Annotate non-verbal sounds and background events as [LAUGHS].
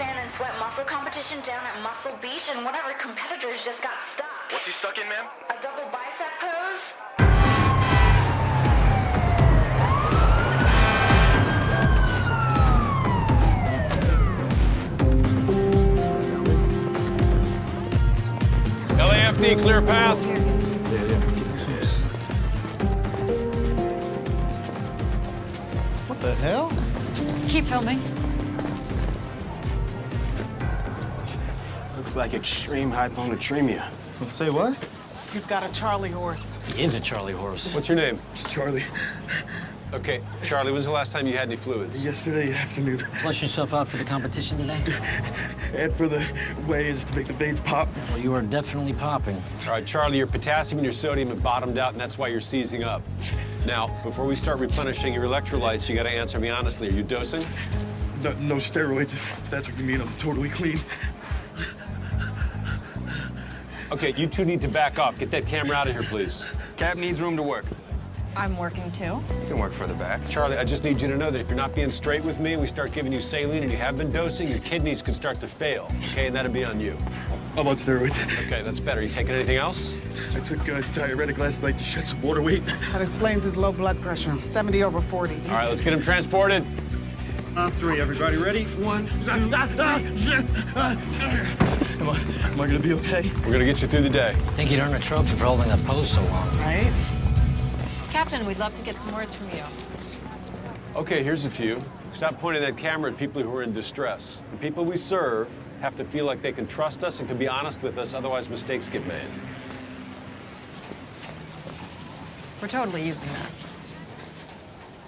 sand and sweat muscle competition down at Muscle Beach, and one of our competitors just got stuck. What's he stuck in, ma'am? A double bicep pose? LAFD, clear path. What the hell? Keep filming. Looks like extreme hyponatremia. Say what? He's got a Charlie horse. He is a Charlie horse. What's your name? Charlie. Okay, Charlie, when's the last time you had any fluids? Yesterday afternoon, Flush yourself out for the competition today? and for the weigh-ins to make the veins pop. Well, you are definitely popping. All right, Charlie, your potassium and your sodium have bottomed out, and that's why you're seizing up. Now, before we start replenishing your electrolytes, you got to answer me honestly. Are you dosing? No, no steroids, if that's what you mean. I'm totally clean. Okay, you two need to back off. Get that camera out of here, please. Cap needs room to work. I'm working too. You can work further back. Charlie, I just need you to know that if you're not being straight with me, we start giving you saline and you have been dosing, your kidneys can start to fail, okay? And that'll be on you. I'm on steroids. Okay, that's better. You taking anything else? I took a diuretic last night to shed some water weight. That explains his low blood pressure. 70 over 40. All right, let's get him transported. On three, everybody ready? One, two, [LAUGHS] Am I, am I gonna be okay? We're gonna get you through the day. I think you'd earn a trophy for holding that pose so long. Right? Captain, we'd love to get some words from you. Okay, here's a few. Stop pointing that camera at people who are in distress. The people we serve have to feel like they can trust us and can be honest with us, otherwise mistakes get made. We're totally using that.